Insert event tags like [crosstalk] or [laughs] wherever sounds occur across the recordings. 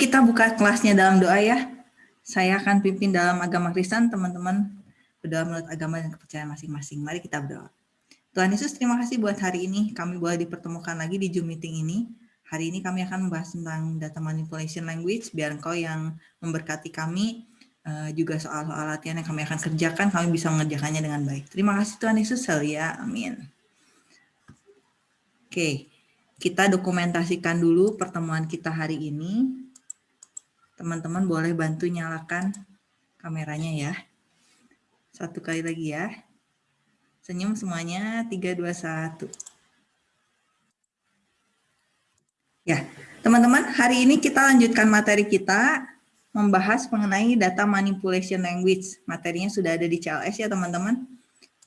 kita buka kelasnya dalam doa ya. Saya akan pimpin dalam agama Kristen, teman-teman berdoa menurut agama dan kepercayaan masing-masing. Mari kita berdoa. Tuhan Yesus, terima kasih buat hari ini. Kami boleh dipertemukan lagi di Zoom meeting ini. Hari ini kami akan membahas tentang data manipulation language, biar engkau yang memberkati kami, eh, juga soal-soal latihan yang kami akan kerjakan, kami bisa mengerjakannya dengan baik. Terima kasih Tuhan Yesus, ya. Amin. Oke, kita dokumentasikan dulu pertemuan kita hari ini. Teman-teman boleh bantu nyalakan kameranya ya. Satu kali lagi ya. Senyum semuanya, 3, 2, 1. Ya, teman-teman, hari ini kita lanjutkan materi kita membahas mengenai data manipulation language. Materinya sudah ada di CLS ya teman-teman.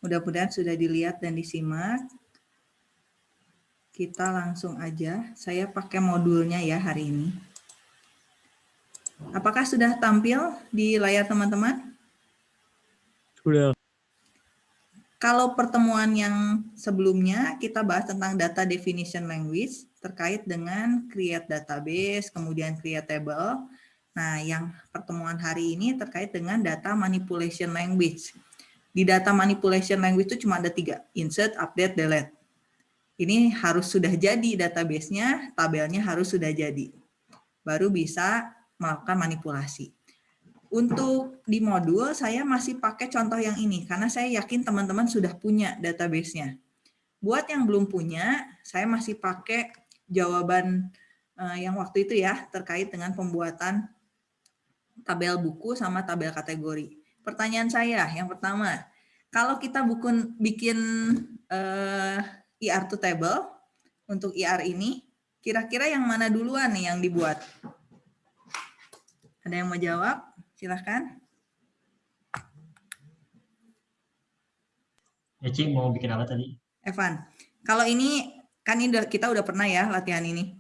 Mudah-mudahan sudah dilihat dan disimak kita langsung aja. Saya pakai modulnya ya hari ini. Apakah sudah tampil di layar teman-teman? Sudah. Kalau pertemuan yang sebelumnya kita bahas tentang data definition language terkait dengan create database, kemudian create table. Nah, yang pertemuan hari ini terkait dengan data manipulation language. Di data manipulation language itu cuma ada tiga, insert, update, delete ini harus sudah jadi database-nya, tabelnya harus sudah jadi. Baru bisa melakukan manipulasi. Untuk di modul, saya masih pakai contoh yang ini, karena saya yakin teman-teman sudah punya database-nya. Buat yang belum punya, saya masih pakai jawaban eh, yang waktu itu ya, terkait dengan pembuatan tabel buku sama tabel kategori. Pertanyaan saya, yang pertama, kalau kita buku, bikin eh, IR to table untuk IR ini, kira-kira yang mana duluan nih yang dibuat? Ada yang mau jawab? Silahkan. Ya, Cik, mau bikin apa tadi? Evan, kalau ini, kan ini kita udah pernah ya latihan ini.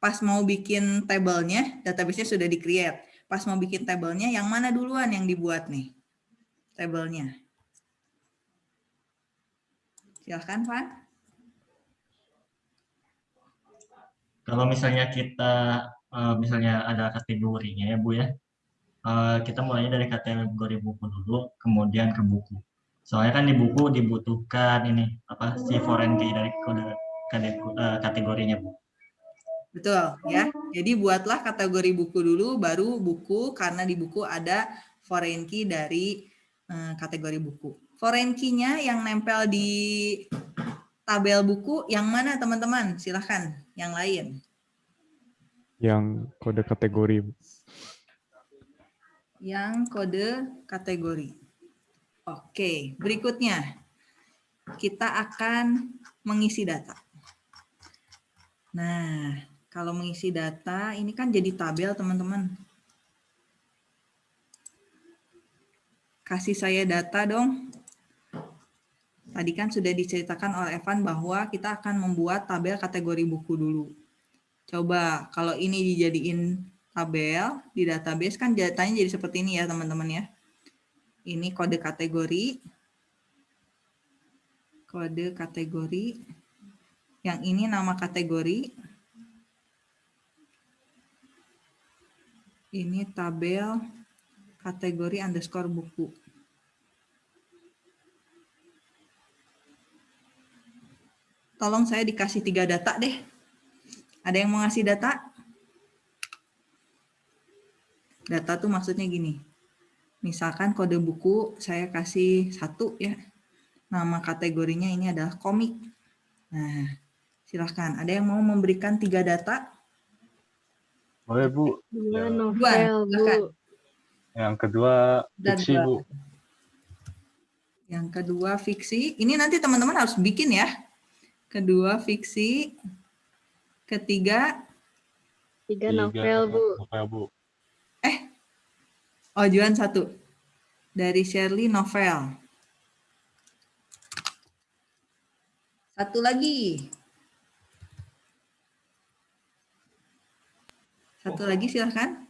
Pas mau bikin tabelnya, database-nya sudah di-create. Pas mau bikin tabelnya, yang mana duluan yang dibuat nih? Tabelnya. Silahkan, Van. Kalau misalnya kita uh, misalnya ada kategorinya ya Bu ya, uh, kita mulainya dari kategori buku dulu, kemudian ke buku. Soalnya kan di buku dibutuhkan ini apa si foreign key dari kode uh, kategorinya Bu. Betul ya. Jadi buatlah kategori buku dulu, baru buku karena di buku ada foreign key dari uh, kategori buku. Foreign key-nya yang nempel di tabel buku yang mana teman-teman? Silahkan yang lain. Yang kode kategori. Yang kode kategori. Oke, berikutnya kita akan mengisi data. Nah, kalau mengisi data, ini kan jadi tabel teman-teman. Kasih saya data dong. Tadi kan sudah diceritakan oleh Evan bahwa kita akan membuat tabel kategori buku dulu. Coba kalau ini dijadiin tabel di database kan datanya jadi seperti ini ya teman-teman ya. Ini kode kategori. Kode kategori. Yang ini nama kategori. Ini tabel kategori underscore buku. tolong saya dikasih tiga data deh. Ada yang mau ngasih data? Data tuh maksudnya gini. Misalkan kode buku saya kasih satu ya. Nama kategorinya ini adalah komik. Nah, silahkan. Ada yang mau memberikan tiga data? Boleh, Bu. Dua novel, Bu. Yang kedua, fiksi, Bu. Yang kedua, fiksi. Ini nanti teman-teman harus bikin ya kedua fiksi, ketiga tiga novel bu. Novel bu. Eh, oh Juan satu dari Shirley novel. Satu lagi. Satu lagi silahkan.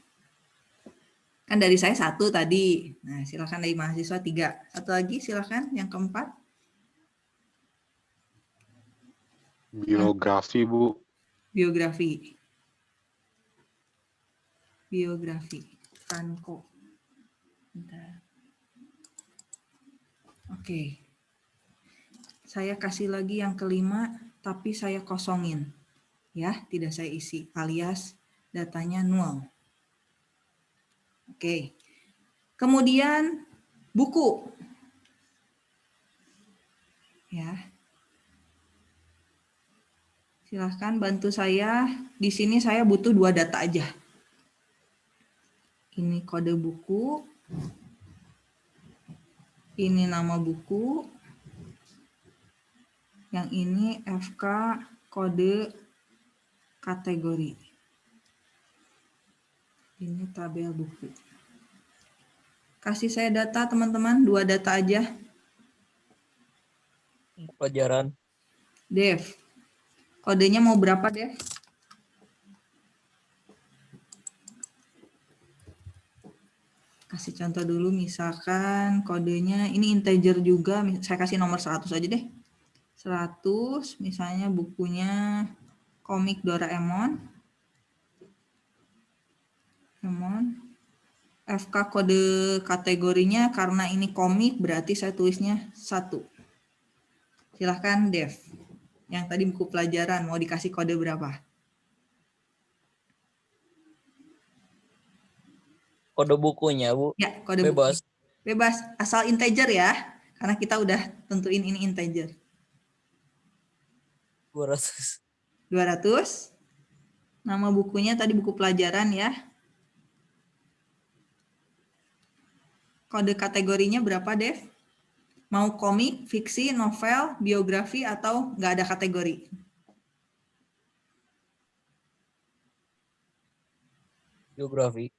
Kan dari saya satu tadi. Nah silahkan dari mahasiswa tiga. Satu lagi silahkan yang keempat. Biografi, Bu. Biografi. biografi. Bentar. Oke. Saya kasih lagi yang kelima, tapi saya kosongin. Ya, tidak saya isi, alias datanya nol. Oke. Kemudian buku. Ya. Silahkan bantu saya. Di sini saya butuh dua data aja. Ini kode buku. Ini nama buku. Yang ini FK kode kategori. Ini tabel buku. Kasih saya data teman-teman, dua data aja. Pelajaran. Dev. Kodenya mau berapa Dev? Kasih contoh dulu, misalkan kodenya, ini integer juga, saya kasih nomor 100 aja deh. 100, misalnya bukunya komik Doraemon. Doraemon. FK kode kategorinya karena ini komik berarti saya tulisnya 1. Silahkan Dev. Yang tadi buku pelajaran mau dikasih kode berapa? Kode bukunya, Bu. Ya, kode Bebas. buku. Bebas, asal integer ya. Karena kita udah tentuin ini integer. 200. 200. Nama bukunya tadi buku pelajaran ya. Kode kategorinya berapa, Dev? Mau komik, fiksi, novel, biografi, atau nggak ada kategori? Biografi.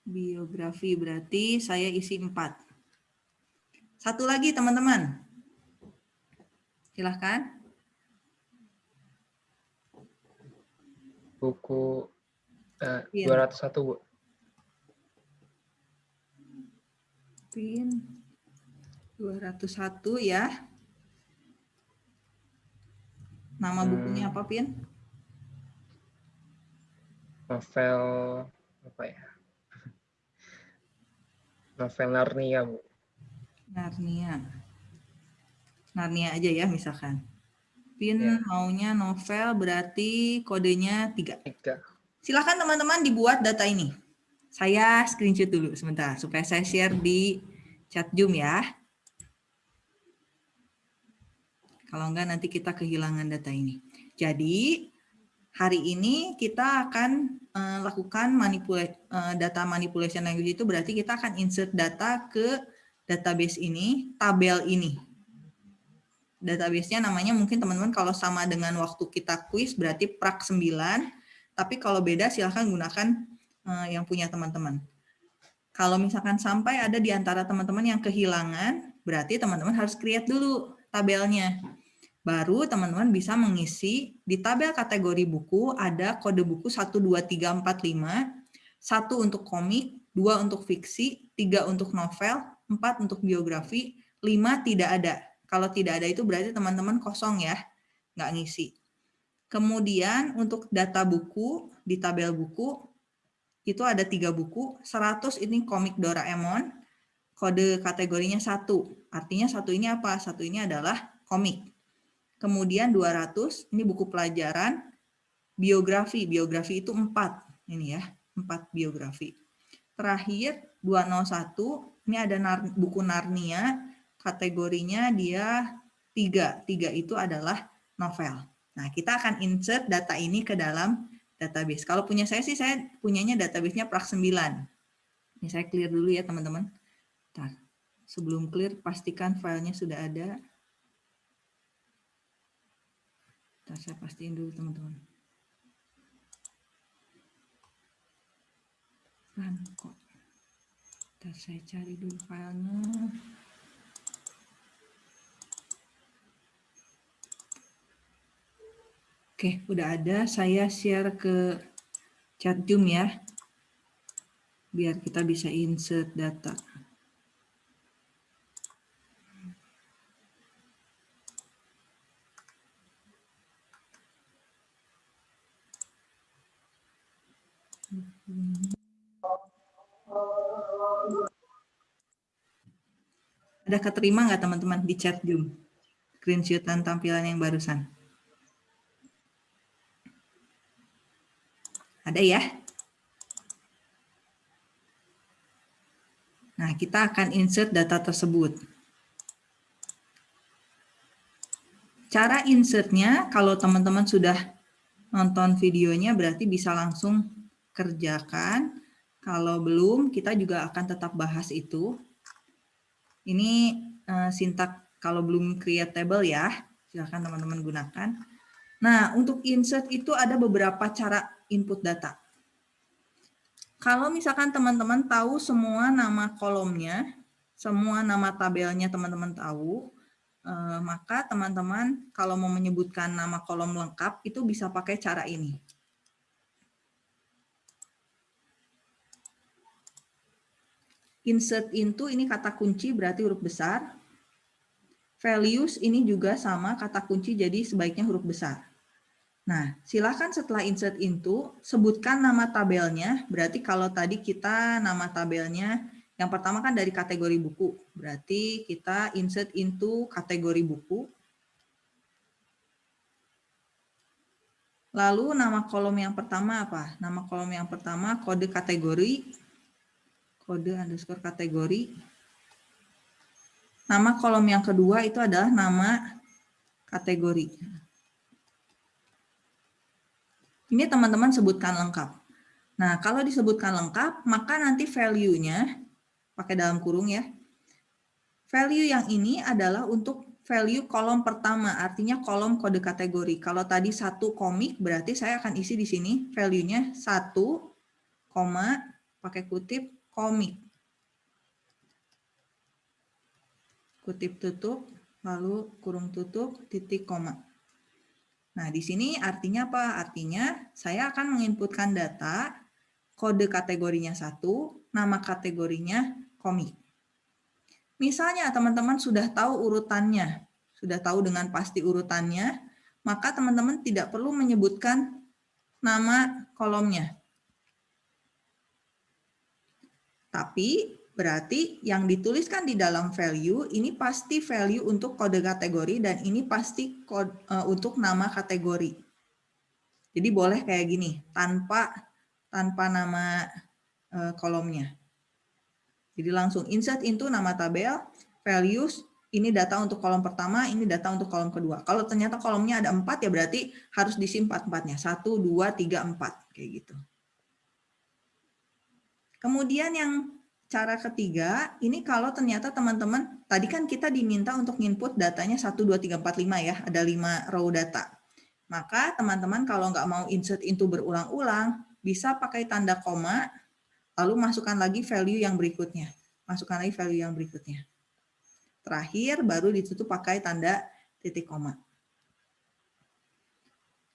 Biografi berarti saya isi 4. Satu lagi teman-teman. Silahkan. buku eh, Iya. 201 Bu. Pin 201 ya. Nama bukunya Hmm. apa, Pin? Novel apa ya? Novel Narnia Bu. Narnia. Narnia aja ya misalkan. Pin Ya. maunya novel berarti kodenya 3. Tiga. Silakan teman-teman dibuat data ini. Saya screenshot dulu sebentar supaya saya share di chat Zoom ya. Kalau enggak nanti kita kehilangan data ini. Jadi hari ini kita akan eh, lakukan manipula- eh, data manipulation language itu berarti kita akan insert data ke database ini, tabel ini. Database-nya namanya mungkin teman-teman kalau sama dengan waktu kita quiz berarti prak 9, tapi kalau beda silahkan gunakan eh, yang punya teman-teman. Kalau misalkan sampai ada di antara teman-teman yang kehilangan, berarti teman-teman harus create dulu tabelnya. Baru teman-teman bisa mengisi di tabel kategori buku ada kode buku 1, 2, 3, 4, 5, 1 untuk komik, 2 untuk fiksi, 3 untuk novel, 4 untuk biografi, 5 tidak ada. Kalau tidak ada itu berarti teman-teman kosong ya, nggak ngisi. Kemudian untuk data buku, di tabel buku, itu ada tiga buku, 100 ini komik Doraemon, kode kategorinya satu. Artinya satu ini apa? Satu ini adalah komik. Kemudian 200, ini buku pelajaran, biografi. Biografi itu 4, ini ya, 4 biografi. Terakhir 201, ini ada nar, buku Narnia, kategorinya dia 3. 3 itu adalah novel. Nah, kita akan insert data ini ke dalam database. Kalau punya saya sih, saya punyanya database-nya prak 9. Ini saya clear dulu ya, teman-teman. Sebelum clear, pastikan filenya sudah ada. Ntar saya pastiin dulu, teman-teman. Kan kok. Saya cari dulu filenya. Oke, udah ada. Saya share ke chat Zoom ya. Biar kita bisa insert data. Ada keterima nggak teman-teman di chat Zoom? Screenshotan tampilan yang barusan. Ada ya? Nah, kita akan insert data tersebut. Cara insertnya, kalau teman-teman sudah nonton videonya, berarti bisa langsung kerjakan. Kalau belum, kita juga akan tetap bahas itu. Ini uh, sintak kalau belum create table ya, silahkan teman-teman gunakan. Nah, untuk insert itu ada beberapa cara input data. Kalau misalkan teman-teman tahu semua nama kolomnya, semua nama tabelnya teman-teman tahu, eh, maka teman-teman kalau mau menyebutkan nama kolom lengkap itu bisa pakai cara ini. Insert into ini kata kunci berarti huruf besar. Values ini juga sama kata kunci jadi sebaiknya huruf besar. Nah, silakan setelah insert into, sebutkan nama tabelnya. Berarti kalau tadi kita nama tabelnya, yang pertama kan dari kategori buku. Berarti kita insert into kategori buku. Lalu nama kolom yang pertama apa? Nama kolom yang pertama kode kategori. Kode underscore kategori. Nama kolom yang kedua itu adalah nama kategori. Ini teman-teman sebutkan lengkap. Nah, kalau disebutkan lengkap, maka nanti value-nya, pakai dalam kurung ya, value yang ini adalah untuk value kolom pertama, artinya kolom kode kategori. Kalau tadi satu komik, berarti saya akan isi di sini value-nya satu, koma, pakai kutip, komik. Kutip tutup, lalu kurung tutup, titik koma. Nah, di sini artinya apa? Artinya saya akan menginputkan data, kode kategorinya satu, nama kategorinya komik. Misalnya teman-teman sudah tahu urutannya, sudah tahu dengan pasti urutannya, maka teman-teman tidak perlu menyebutkan nama kolomnya. Tapi Berarti yang dituliskan di dalam value ini pasti value untuk kode kategori dan ini pasti kode, uh, untuk nama kategori. Jadi boleh kayak gini, tanpa tanpa nama uh, kolomnya. Jadi langsung insert into nama tabel, values, ini data untuk kolom pertama, ini data untuk kolom kedua. Kalau ternyata kolomnya ada empat ya berarti harus disimpan empatnya. Satu, dua, tiga, empat. Kayak gitu. Kemudian yang cara ketiga, ini kalau ternyata teman-teman, tadi kan kita diminta untuk input datanya 1, 2, 3, 4, 5 ya, ada 5 row data. Maka teman-teman kalau nggak mau insert into berulang-ulang, bisa pakai tanda koma, lalu masukkan lagi value yang berikutnya. Masukkan lagi value yang berikutnya. Terakhir, baru ditutup pakai tanda titik koma.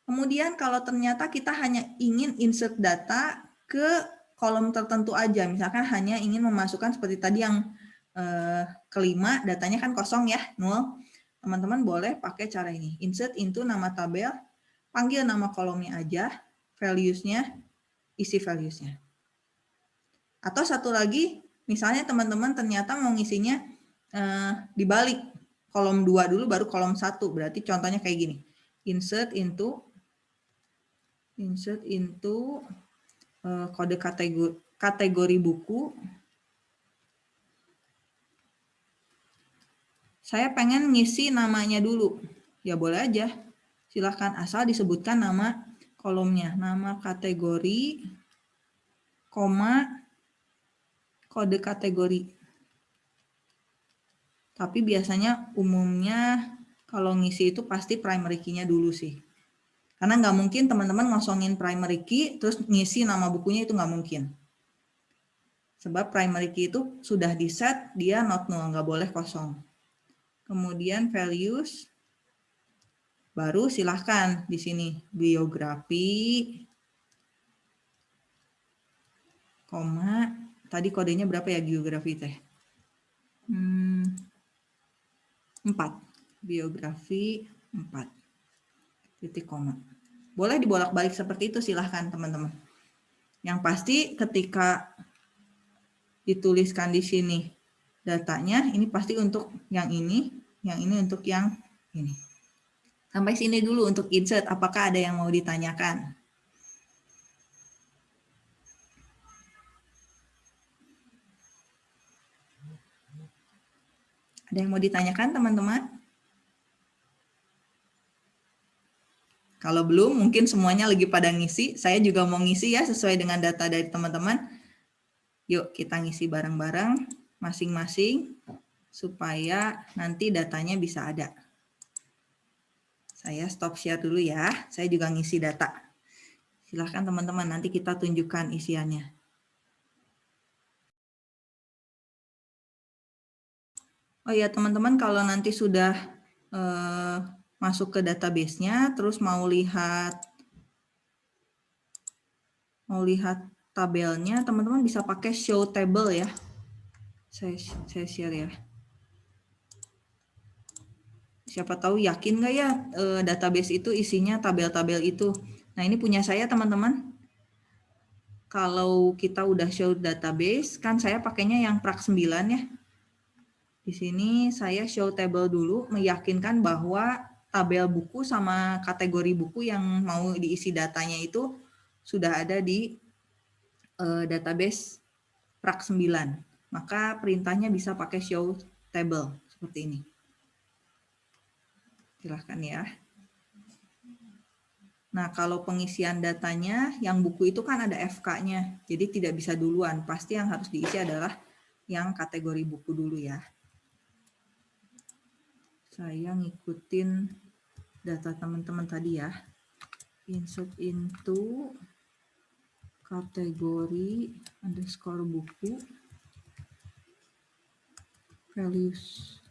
Kemudian kalau ternyata kita hanya ingin insert data ke kolom tertentu aja. Misalkan hanya ingin memasukkan seperti tadi yang eh, kelima, datanya kan kosong ya, nol. Teman-teman boleh pakai cara ini. Insert into nama tabel, panggil nama kolomnya aja, values-nya, isi values-nya. Atau satu lagi, misalnya teman-teman ternyata mau ngisinya eh, dibalik kolom 2 dulu baru kolom 1. Berarti contohnya kayak gini. Insert into insert into kode kategori, kategori buku. Saya pengen ngisi namanya dulu. Ya boleh aja. Silahkan asal disebutkan nama kolomnya. Nama kategori, koma, kode kategori. Tapi biasanya umumnya kalau ngisi itu pasti primary key-nya dulu sih. Karena nggak mungkin teman-teman ngosongin primary key, terus ngisi nama bukunya itu nggak mungkin. Sebab primary key itu sudah di set, dia not null, nggak boleh kosong. Kemudian values, baru silahkan di sini biografi, koma, tadi kodenya berapa ya geografi teh? Hmm, 4, biografi 4 titik koma. Boleh dibolak-balik seperti itu silahkan teman-teman. Yang pasti ketika dituliskan di sini datanya, ini pasti untuk yang ini, yang ini untuk yang ini. Sampai sini dulu untuk insert, apakah ada yang mau ditanyakan? Ada yang mau ditanyakan teman-teman? Kalau belum, mungkin semuanya lagi pada ngisi. Saya juga mau ngisi ya, sesuai dengan data dari teman-teman. Yuk kita ngisi bareng-bareng masing-masing, supaya nanti datanya bisa ada. Saya stop share dulu ya, saya juga ngisi data. Silahkan teman-teman, nanti kita tunjukkan isiannya. Oh ya teman-teman, kalau nanti sudah eh, masuk ke database-nya, terus mau lihat mau lihat tabelnya, teman-teman bisa pakai show table ya. Saya saya share ya. Siapa tahu yakin nggak ya eh, database itu isinya tabel-tabel itu. Nah ini punya saya teman-teman. Kalau kita udah show database, kan saya pakainya yang prak 9 ya di sini saya show table dulu, meyakinkan bahwa tabel buku sama kategori buku yang mau diisi datanya itu sudah ada di uh, database prak 9. Maka perintahnya bisa pakai show table seperti ini. Silahkan ya. Nah, kalau pengisian datanya, yang buku itu kan ada FK-nya. Jadi tidak bisa duluan. Pasti yang harus diisi adalah yang kategori buku dulu ya saya ngikutin data teman-teman tadi ya. Insert into kategori underscore buku values.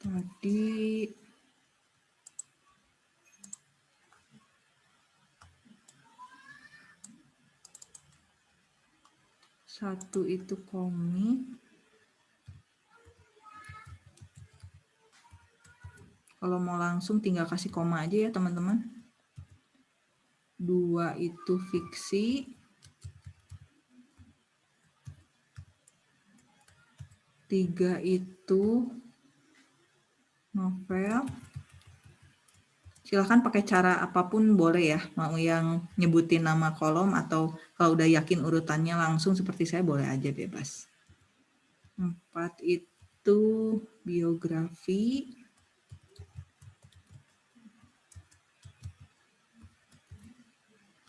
Tadi satu itu komik Kalau mau langsung tinggal kasih koma aja ya teman-teman. Dua itu fiksi. Tiga itu novel. Silahkan pakai cara apa pun boleh ya. Mau yang nyebutin nama kolom atau kalau udah yakin urutannya langsung seperti saya boleh aja bebas. Empat itu biografi.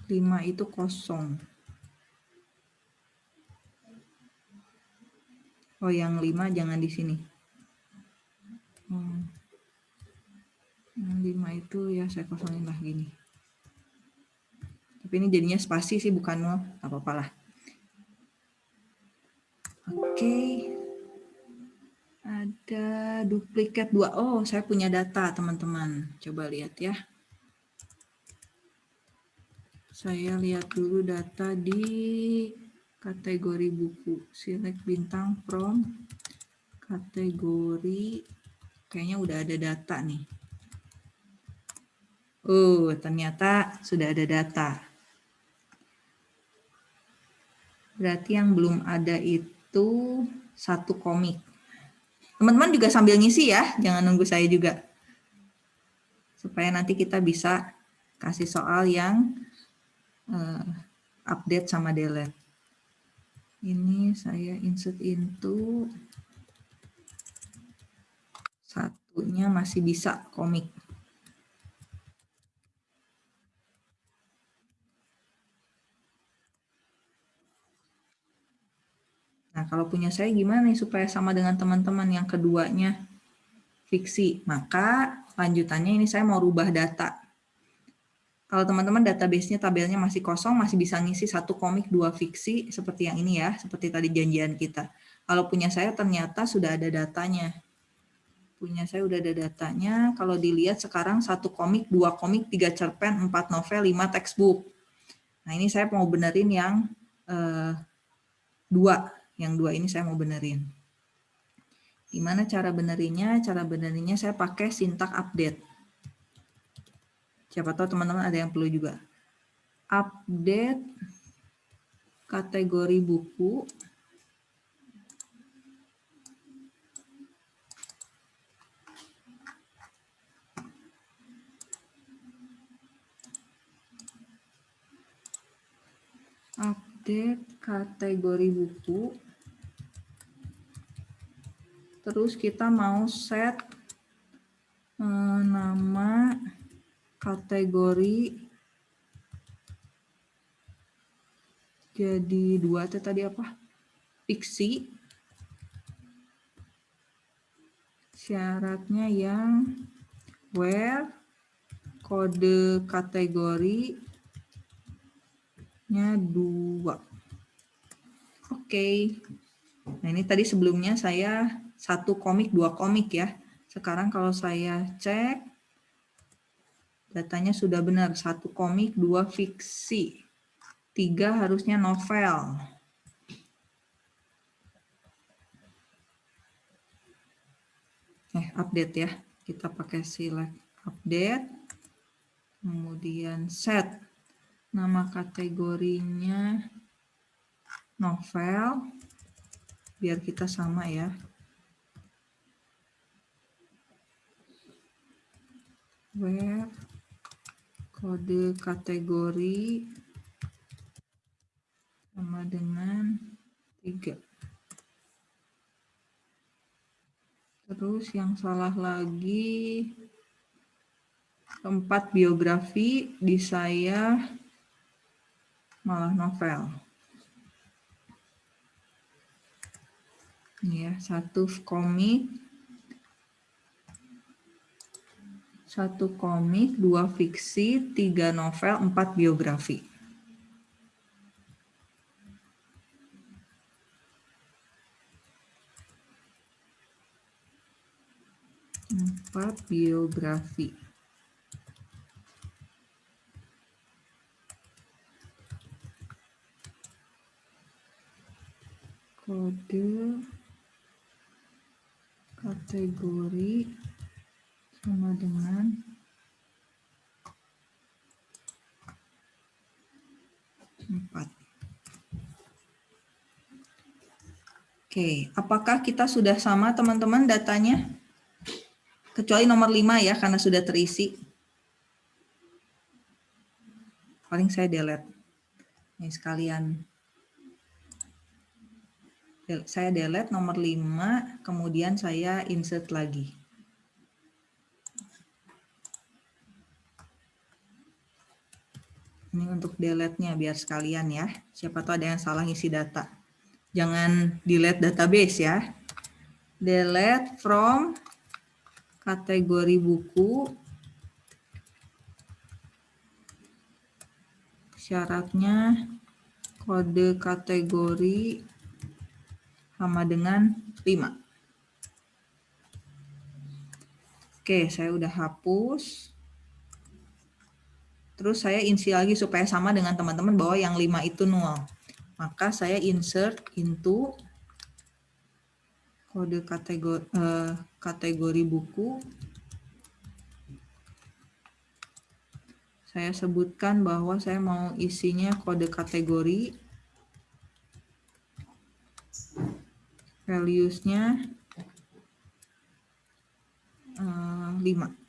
Lima itu kosong. Oh, yang lima jangan di sini. Hmm. Yang lima itu ya saya kosongin lah gini. Tapi ini jadinya spasi sih bukan nol, apa-apa lah. Oke. Okay. Ada duplikat dua. Oh, saya punya data teman-teman. Coba lihat ya. Saya lihat dulu data di kategori buku. Select bintang from kategori. Kayaknya udah ada data nih. Oh, ternyata sudah ada data. Berarti yang belum ada itu satu komik. Teman-teman juga sambil ngisi ya, jangan nunggu saya juga. Supaya nanti kita bisa kasih soal yang uh, update sama delete. Ini saya insert into satunya masih bisa komik. Nah, kalau punya saya gimana nih supaya sama dengan teman-teman yang keduanya fiksi? Maka lanjutannya ini saya mau rubah data. Kalau teman-teman database-nya tabelnya masih kosong, masih bisa ngisi satu komik, dua fiksi, seperti yang ini ya, seperti tadi janjian kita. Kalau punya saya ternyata sudah ada datanya. Punya saya udah ada datanya, kalau dilihat sekarang satu komik, dua komik, tiga cerpen, empat novel, lima textbook. Nah ini saya mau benerin yang eh, dua, yang dua ini saya mau benerin. Gimana cara benerinnya? Cara benerinnya saya pakai sintak update. Siapa tahu teman-teman ada yang perlu juga. Update kategori buku. Update kategori buku. Terus kita mau set eh, nama kategori jadi dua itu tadi apa? Fiksi. Syaratnya yang where kode kategorinya dua. Oke. Okay. Nah ini tadi sebelumnya saya satu komik, dua komik ya. Sekarang kalau saya cek, datanya sudah benar. Satu komik, dua fiksi. Tiga harusnya novel. Eh, update ya. Kita pakai select update. Kemudian set. Nama kategorinya novel. Biar kita sama ya. where kode kategori sama dengan tiga. Terus yang salah lagi tempat biografi di saya malah novel. Ini ya, satu komik Satu komik, dua fiksi, tiga novel, empat biografi. Empat biografi. Kode kategori sama dengan empat. Oke, apakah kita sudah sama teman-teman datanya? Kecuali nomor 5 ya, karena sudah terisi. Paling saya delete. Ini sekalian. Saya delete nomor 5, kemudian saya insert lagi. Ini untuk delete-nya biar sekalian ya. Siapa tahu ada yang salah ngisi data. Jangan delete database ya. Delete from kategori buku. Syaratnya kode kategori sama dengan 5. Oke, saya udah hapus. Terus saya isi lagi supaya sama dengan teman-teman bahwa yang 5 itu nol. Maka saya insert into kode kategori, eh, kategori buku. Saya sebutkan bahwa saya mau isinya kode kategori. Values-nya eh, 5.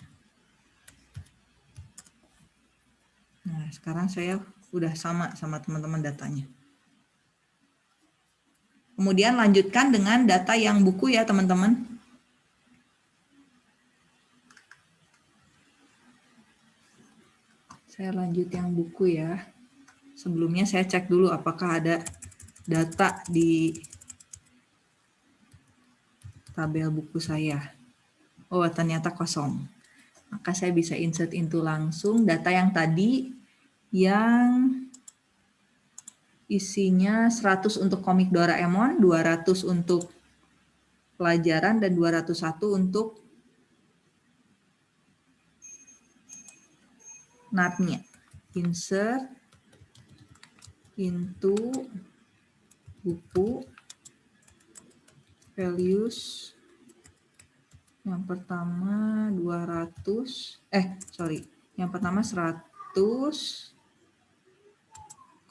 Nah, sekarang saya sudah sama sama teman-teman datanya. Kemudian lanjutkan dengan data yang buku ya teman-teman. Saya lanjut yang buku ya. Sebelumnya saya cek dulu apakah ada data di tabel buku saya. Oh, ternyata kosong. Maka saya bisa insert into langsung data yang tadi yang isinya 100 untuk komik Doraemon, 200 untuk pelajaran, dan 201 untuk narnia. Insert into buku values yang pertama 200 eh sorry yang pertama 100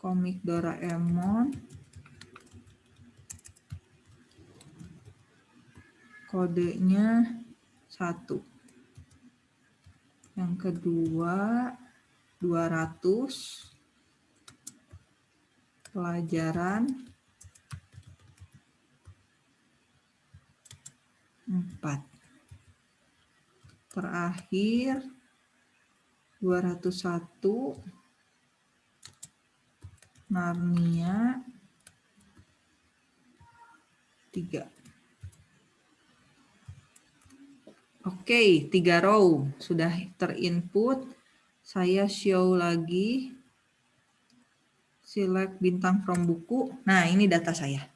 komik Doraemon. Kodenya satu. Yang kedua 200 pelajaran 4. Terakhir 201 Narnia 3. Oke, tiga row sudah terinput. Saya show lagi. Select bintang from buku. Nah, ini data saya.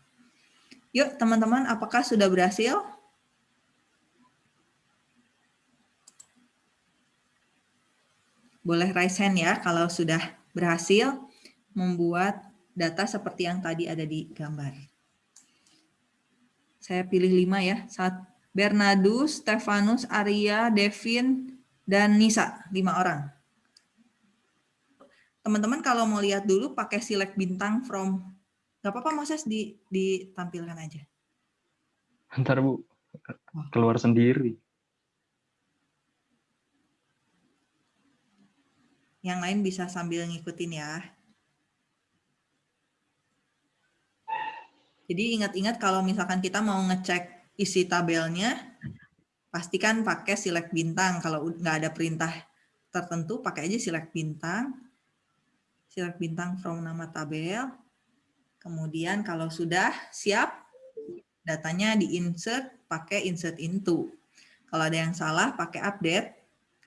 Yuk, teman-teman, apakah sudah berhasil? Boleh raise hand ya kalau sudah berhasil membuat data seperti yang tadi ada di gambar. Saya pilih lima ya. Saat Bernardus, Stefanus, Arya, Devin, dan Nisa. Lima orang. Teman-teman kalau mau lihat dulu pakai select bintang from. Gak apa-apa Moses di, ditampilkan aja. Ntar Bu, keluar sendiri. Yang lain bisa sambil ngikutin ya. Jadi ingat-ingat kalau misalkan kita mau ngecek isi tabelnya, pastikan pakai select bintang. Kalau nggak ada perintah tertentu, pakai aja select bintang. Select bintang from nama tabel. Kemudian kalau sudah siap, datanya di-insert, pakai insert into. Kalau ada yang salah, pakai update.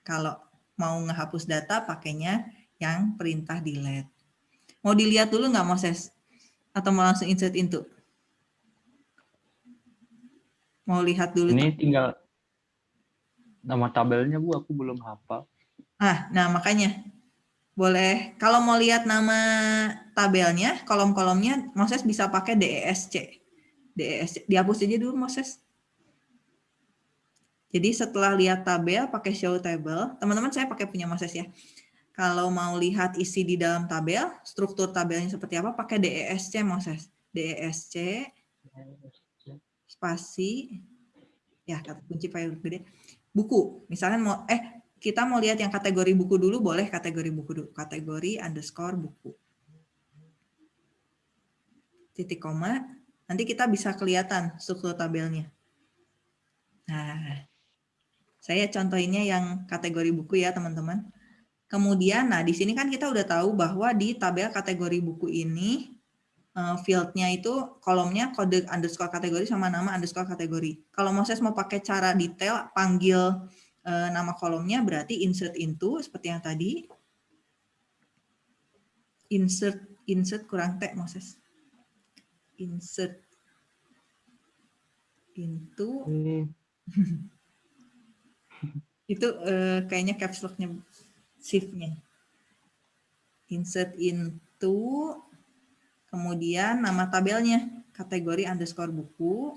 Kalau mau ngehapus data, pakainya yang perintah delete. Mau dilihat dulu nggak Moses? Atau mau langsung insert into? Mau lihat dulu. Ini tinggal nama tabelnya Bu, aku belum hafal. Ah, nah makanya boleh kalau mau lihat nama tabelnya, kolom-kolomnya Moses bisa pakai DESC. DESC dihapus aja dulu Moses. Jadi setelah lihat tabel pakai show table, teman-teman saya pakai punya Moses ya. Kalau mau lihat isi di dalam tabel, struktur tabelnya seperti apa, pakai DESC Moses. DESC spasi ya kata kunci file gede. Buku misalnya mau eh kita mau lihat yang kategori buku dulu boleh kategori buku dulu. Kategori underscore buku. Titik koma nanti kita bisa kelihatan struktur tabelnya nah saya contohinnya yang kategori buku ya teman-teman. Kemudian nah di sini kan kita udah tahu bahwa di tabel kategori buku ini uh, fieldnya itu kolomnya kode underscore kategori sama nama underscore kategori. Kalau Moses mau pakai cara detail, panggil uh, nama kolomnya berarti insert into seperti yang tadi. Insert insert kurang T Moses. Insert into [laughs] itu uh, kayaknya caps lock-nya shift-nya. Insert into Kemudian nama tabelnya, kategori underscore buku,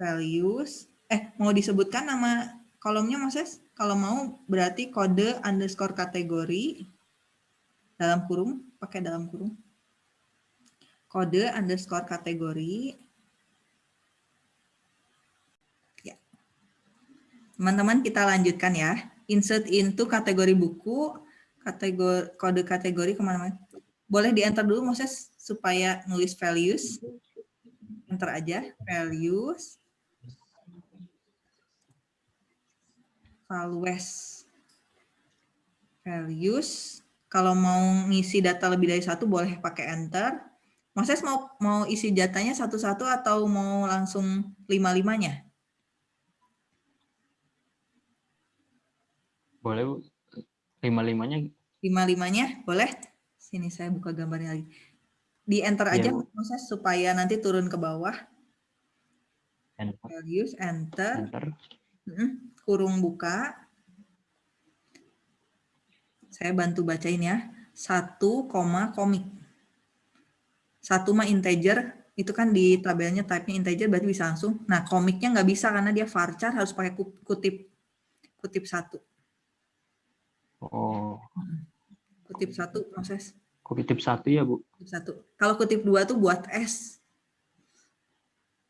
values, eh mau disebutkan nama kolomnya Moses? Kalau mau berarti kode underscore kategori, dalam kurung, pakai dalam kurung. Kode underscore kategori. Ya. Teman-teman kita lanjutkan ya. Insert into kategori buku, kategori kode kategori ke mana-mana boleh di enter dulu Moses supaya nulis values. Enter aja values. Values. Values. Kalau mau ngisi data lebih dari satu boleh pakai enter. Moses mau mau isi datanya satu-satu atau mau langsung lima-limanya? Boleh Bu. Lima-limanya. Lima-limanya boleh? Sini saya buka gambarnya lagi. Di enter aja ya, proses supaya nanti turun ke bawah. Enter. Values, enter. enter. Kurung buka. Saya bantu bacain ya. Satu koma komik. Satu mah integer, itu kan di tabelnya type-nya integer berarti bisa langsung. Nah komiknya nggak bisa karena dia varchar harus pakai kutip kutip satu. Oh. Kutip satu, Moses. Kutip satu ya, Bu. Kutip satu. Kalau kutip dua tuh buat S.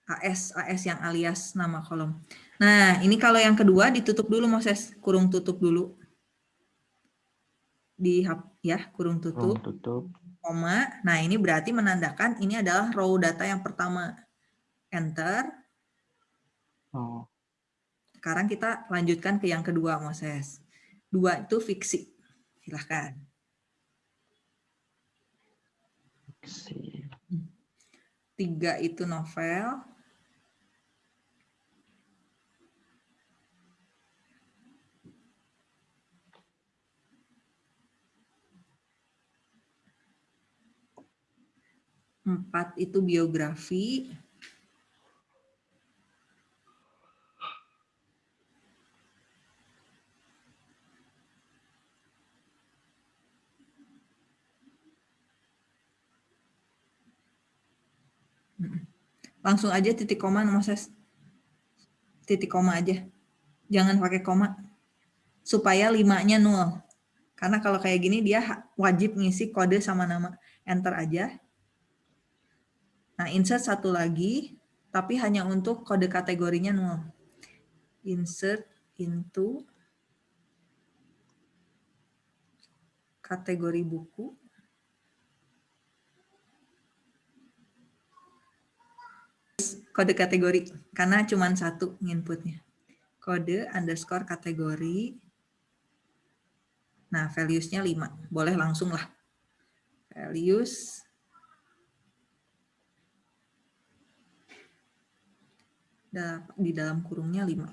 AS, AS yang alias nama kolom. Nah, ini kalau yang kedua ditutup dulu, Moses. Kurung tutup dulu. Di ya, kurung tutup. Kurung tutup. Koma. Nah, ini berarti menandakan ini adalah row data yang pertama. Enter. Oh. Sekarang kita lanjutkan ke yang kedua, Moses. Dua itu fiksi. Silahkan. Tiga itu novel. Empat itu biografi. Langsung aja titik koma, Moses. Titik koma aja. Jangan pakai koma. Supaya limanya nol. Karena kalau kayak gini dia wajib ngisi kode sama nama. Enter aja. Nah, insert satu lagi, tapi hanya untuk kode kategorinya nol. Insert into kategori buku. Kode kategori karena cuma satu inputnya. Kode underscore kategori. Nah, values-nya 5. Boleh langsung lah. Values. Di dalam kurungnya 5.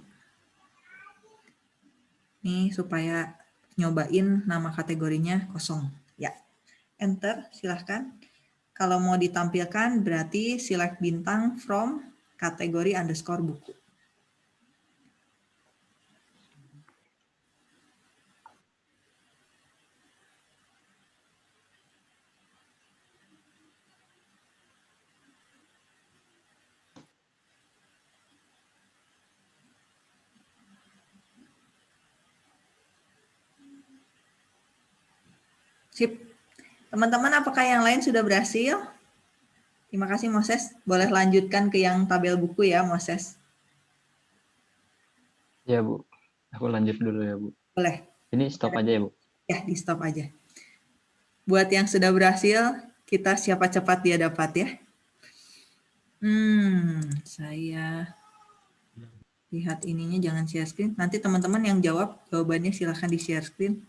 Nih, supaya nyobain nama kategorinya kosong. Ya, enter silahkan. Kalau mau ditampilkan berarti select bintang from kategori underscore buku. Sip. Teman-teman, apakah yang lain sudah berhasil? Terima kasih Moses. Boleh lanjutkan ke yang tabel buku ya Moses. Ya Bu, aku lanjut dulu ya Bu. Boleh. Ini stop aja ya Bu? Ya, di stop aja. Buat yang sudah berhasil, kita siapa cepat dia dapat ya. Hmm, saya lihat ininya jangan share screen. Nanti teman-teman yang jawab jawabannya silahkan di share screen.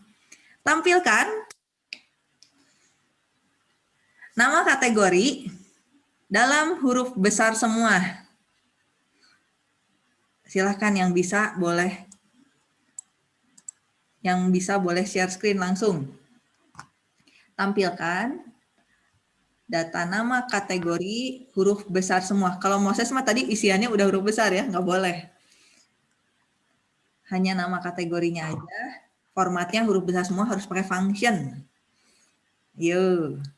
Tampilkan nama kategori dalam huruf besar semua. Silahkan yang bisa boleh yang bisa boleh share screen langsung. Tampilkan data nama kategori huruf besar semua. Kalau Moses mah tadi isiannya udah huruf besar ya, nggak boleh. Hanya nama kategorinya aja. Formatnya huruf besar semua harus pakai function. Yuk.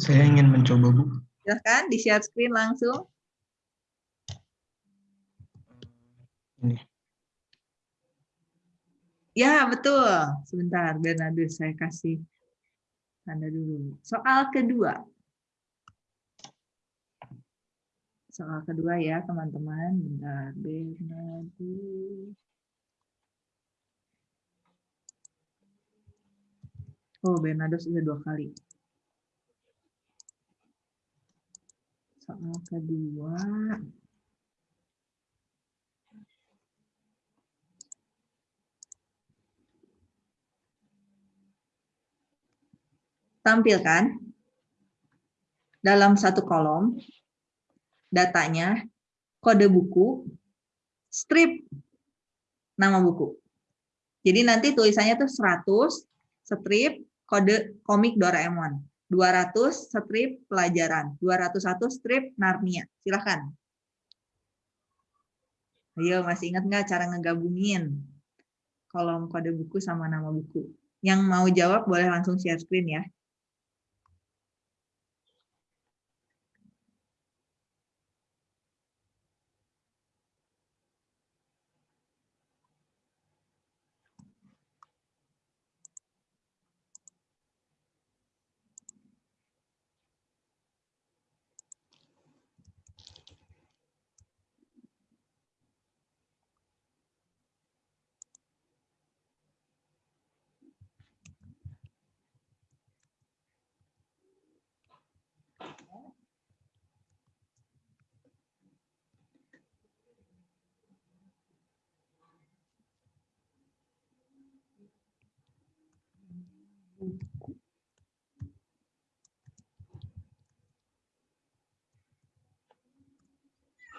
Saya ingin mencoba, Bu. Silahkan di share screen langsung. Ini. Ya, betul. Sebentar, Bernardus, saya kasih tanda dulu. Soal kedua. Soal kedua ya, teman-teman. Bentar, Bernardus. Oh, Bernardus sudah dua kali. Soal kedua. Tampilkan dalam satu kolom datanya, kode buku, strip nama buku. Jadi nanti tulisannya tuh 100 strip kode komik Doraemon. 200 strip pelajaran, 201 strip Narnia. Silahkan. Ayo, masih ingat nggak cara ngegabungin kolom kode buku sama nama buku? Yang mau jawab boleh langsung share screen ya.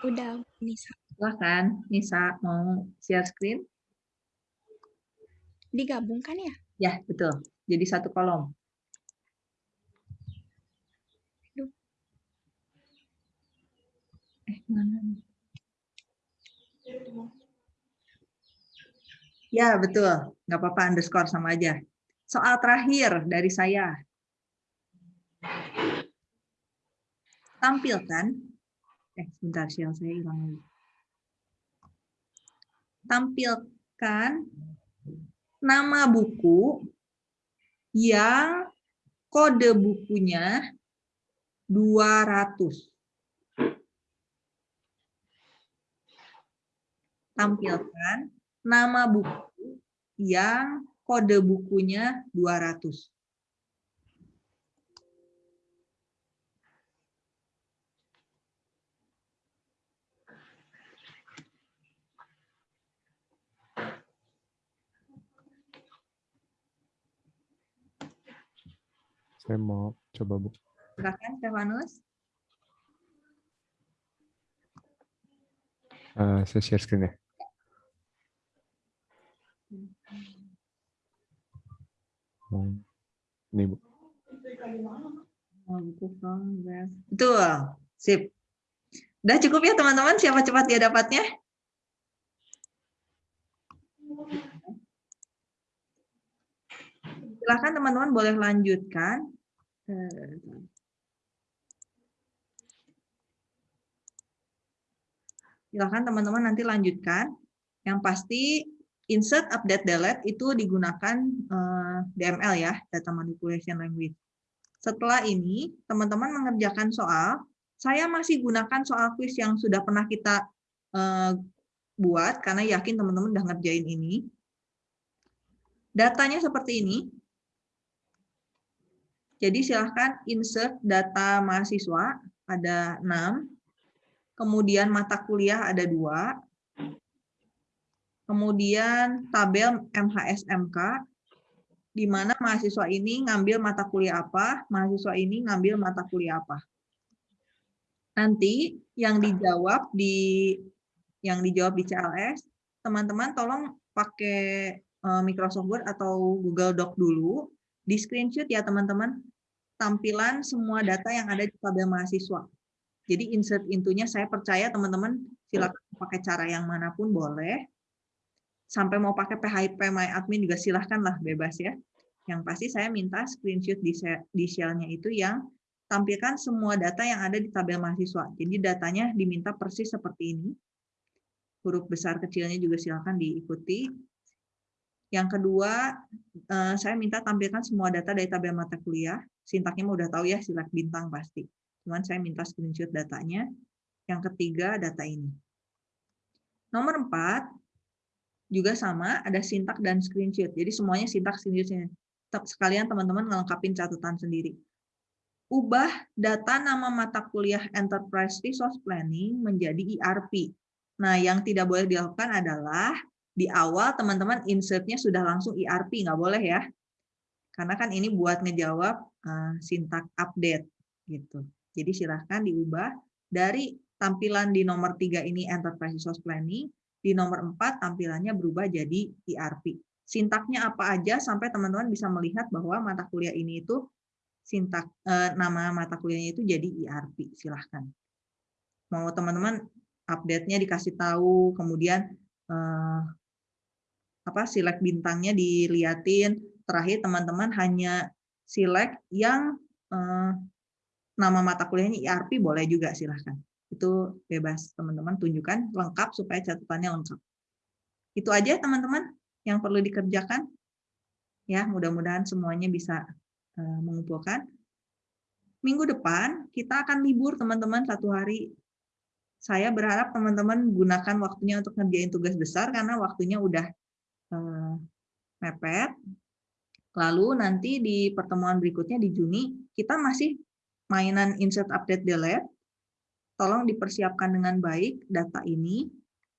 Udah, Nisa. Silahkan, Nisa mau share screen? Digabungkan ya? Ya, betul. Jadi satu kolom. Aduh. Eh, mana nih? Ya, betul. Nggak apa-apa, underscore sama aja. Soal terakhir dari saya. Tampilkan. Eh, sebentar, share saya hilang lagi. Tampilkan nama buku yang kode bukunya 200. Tampilkan nama buku yang kode bukunya 200. Saya mau coba Bu. Silakan, Stefanus. Eh, saya share screen ya. Ini Bu. Betul, sip. Udah cukup ya teman-teman, siapa cepat dia dapatnya? Silahkan teman-teman boleh lanjutkan. Silahkan teman-teman nanti lanjutkan. Yang pasti insert, update, delete itu digunakan eh, DML ya, Data Manipulation Language. Setelah ini, teman-teman mengerjakan soal, saya masih gunakan soal quiz yang sudah pernah kita eh, buat, karena yakin teman-teman udah ngerjain ini. Datanya seperti ini. Jadi silahkan insert data mahasiswa, ada 6. Kemudian mata kuliah ada dua. Kemudian tabel MHSMK, di mana mahasiswa ini ngambil mata kuliah apa, mahasiswa ini ngambil mata kuliah apa. Nanti yang dijawab di yang dijawab di CLS, teman-teman tolong pakai eh, Microsoft Word atau Google Doc dulu, di screenshot ya teman-teman, tampilan semua data yang ada di tabel mahasiswa. Jadi insert intunya saya percaya teman-teman silakan pakai cara yang mana pun boleh. Sampai mau pakai PHP My Admin juga silahkan lah bebas ya. Yang pasti saya minta screenshot di, di shell-nya itu yang tampilkan semua data yang ada di tabel mahasiswa. Jadi datanya diminta persis seperti ini. Huruf besar kecilnya juga silahkan diikuti. Yang kedua, eh, saya minta tampilkan semua data dari tabel mata kuliah. Sintaknya udah tahu ya, silak bintang pasti. Cuman saya minta screenshot datanya. Yang ketiga, data ini. Nomor empat, juga sama, ada sintak dan screenshot. Jadi semuanya sintak screenshotnya. Sekalian teman-teman ngelengkapin catatan sendiri. Ubah data nama mata kuliah Enterprise Resource Planning menjadi ERP. Nah, yang tidak boleh dilakukan adalah di awal teman-teman insertnya sudah langsung ERP, nggak boleh ya. Karena kan ini buat ngejawab uh, sintak update. gitu. Jadi silahkan diubah dari tampilan di nomor 3 ini Enterprise Resource Planning, di nomor 4 tampilannya berubah jadi ERP. Sintaknya apa aja sampai teman-teman bisa melihat bahwa mata kuliah ini itu sintak eh, nama mata kuliahnya itu jadi ERP. Silahkan. Mau teman-teman update-nya dikasih tahu, kemudian eh, apa select bintangnya diliatin. Terakhir teman-teman hanya select yang eh, nama mata kuliahnya ERP boleh juga silahkan. Itu bebas teman-teman tunjukkan lengkap supaya catatannya lengkap. Itu aja teman-teman yang perlu dikerjakan. Ya, mudah-mudahan semuanya bisa uh, mengumpulkan. Minggu depan kita akan libur teman-teman satu hari. Saya berharap teman-teman gunakan waktunya untuk ngerjain tugas besar karena waktunya udah uh, mepet. Lalu nanti di pertemuan berikutnya di Juni kita masih mainan insert update delete tolong dipersiapkan dengan baik data ini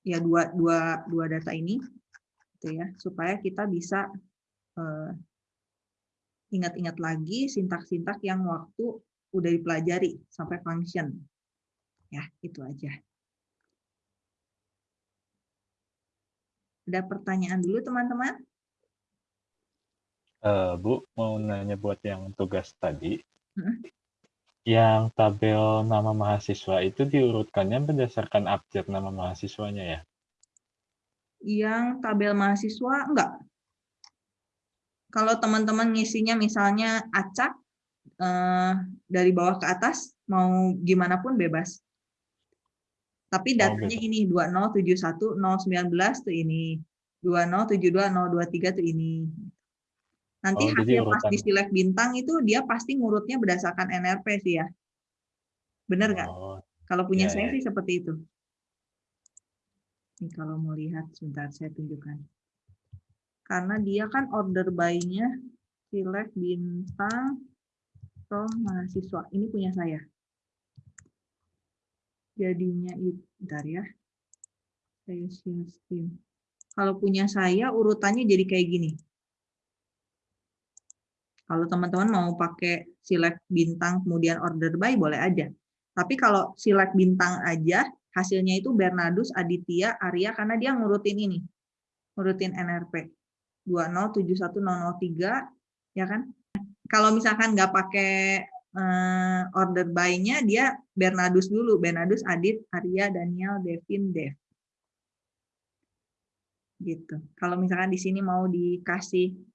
ya dua dua dua data ini gitu ya supaya kita bisa uh, ingat-ingat lagi sintak-sintak yang waktu udah dipelajari sampai function. Ya, itu aja. Ada pertanyaan dulu teman-teman? Eh, Bu, mau nanya buat yang tugas tadi. Hmm. Yang tabel nama mahasiswa itu diurutkannya berdasarkan abjad nama mahasiswanya ya? Yang tabel mahasiswa enggak. Kalau teman-teman ngisinya misalnya acak eh, dari bawah ke atas, mau gimana pun bebas. Tapi datanya bebas. ini 2071 019 tuh ini, 2072 023 tuh ini. Nanti Oh, hasil pas di select bintang itu dia pasti ngurutnya berdasarkan NRP sih ya. Bener nggak? Oh, Kalau punya Iya, saya iya. sih seperti itu. Ini kalau mau lihat, sebentar saya tunjukkan. Karena dia kan order by-nya select bintang roh mahasiswa. Ini punya saya. Jadinya itu, bentar ya. Saya share screen. Kalau punya saya urutannya jadi kayak gini. Kalau teman-teman mau pakai select bintang kemudian order by boleh aja. Tapi kalau select bintang aja, hasilnya itu Bernardus, Aditya, Arya, karena dia ngurutin ini. Ngurutin NRP. 2071003, ya kan? Kalau misalkan nggak pakai eh, order by-nya, dia Bernardus dulu. Bernardus, Adit, Arya, Daniel, Devin, Dev. Gitu. Kalau misalkan di sini mau dikasih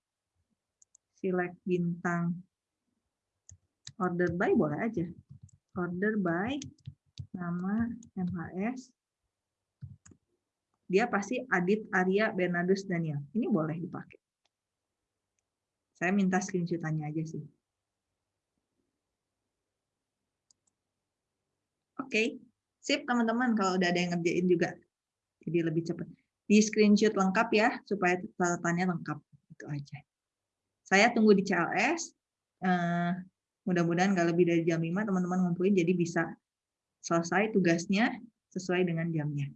select bintang order by, boleh aja order by nama MHS dia pasti Adit, Arya, Bernardus, Daniel. Ini boleh dipakai. Saya minta screenshotannya aja sih. Oke, sip teman-teman kalau udah ada yang ngerjain juga. Jadi lebih cepat. Di screenshot lengkap ya, supaya catatannya lengkap. Itu aja. Saya tunggu di CLS. Eh, Mudah-mudahan nggak lebih dari jam 5 teman-teman ngumpulin jadi bisa selesai tugasnya sesuai dengan jamnya.